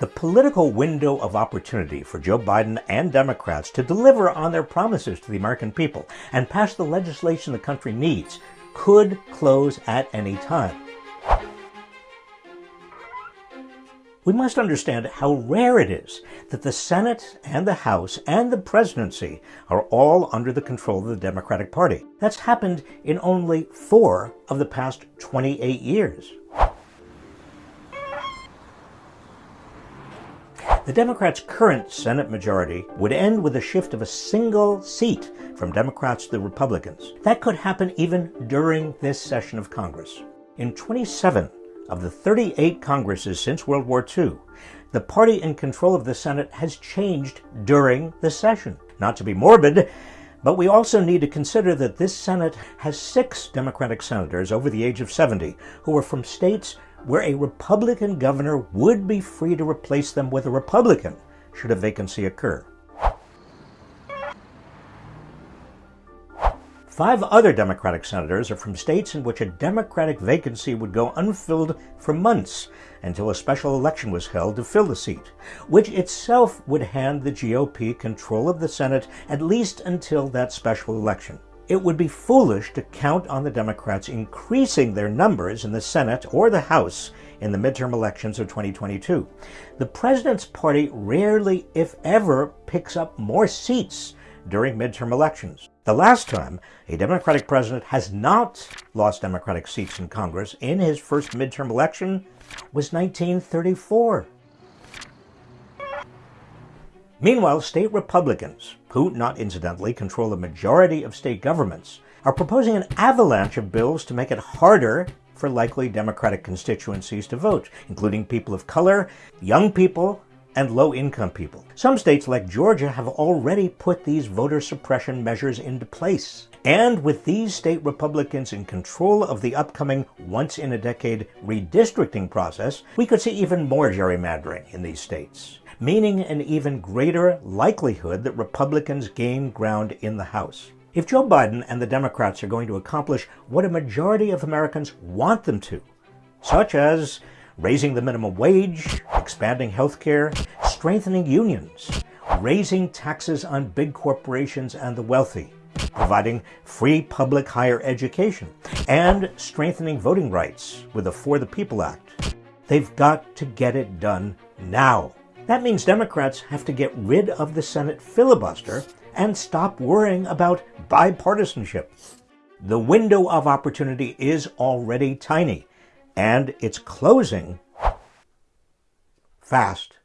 The political window of opportunity for Joe Biden and Democrats to deliver on their promises to the American people and pass the legislation the country needs could close at any time. We must understand how rare it is that the Senate and the House and the presidency are all under the control of the Democratic Party. That's happened in only four of the past 28 years. The Democrats' current Senate majority would end with a shift of a single seat from Democrats to Republicans. That could happen even during this session of Congress. In 27 of the 38 Congresses since World War II, the party in control of the Senate has changed during the session. Not to be morbid, but we also need to consider that this Senate has six Democratic senators over the age of 70 who are from states where a Republican governor would be free to replace them with a Republican should a vacancy occur. Five other Democratic senators are from states in which a Democratic vacancy would go unfilled for months until a special election was held to fill the seat, which itself would hand the GOP control of the Senate at least until that special election. It would be foolish to count on the Democrats increasing their numbers in the Senate or the House in the midterm elections of 2022. The president's party rarely, if ever, picks up more seats during midterm elections. The last time a Democratic president has not lost Democratic seats in Congress in his first midterm election was 1934. Meanwhile, state Republicans, who, not incidentally, control a majority of state governments, are proposing an avalanche of bills to make it harder for likely Democratic constituencies to vote, including people of color, young people, and low income people. Some states, like Georgia, have already put these voter suppression measures into place. And with these state Republicans in control of the upcoming once in a decade redistricting process, we could see even more gerrymandering in these states meaning an even greater likelihood that Republicans gain ground in the House. If Joe Biden and the Democrats are going to accomplish what a majority of Americans want them to, such as raising the minimum wage, expanding health care, strengthening unions, raising taxes on big corporations and the wealthy, providing free public higher education, and strengthening voting rights with the For the People Act. They've got to get it done now. That means Democrats have to get rid of the Senate filibuster and stop worrying about bipartisanship. The window of opportunity is already tiny, and it's closing fast.